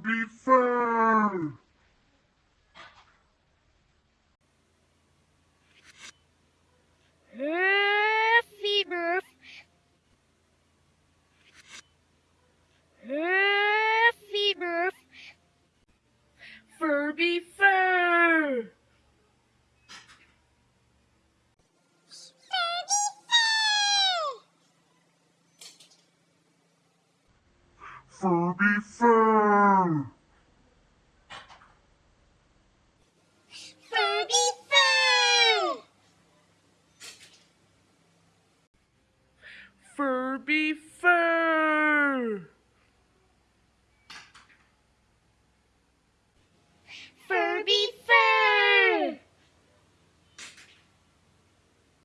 be fair. Huffy Murph. Furby Fur. Furby Fur.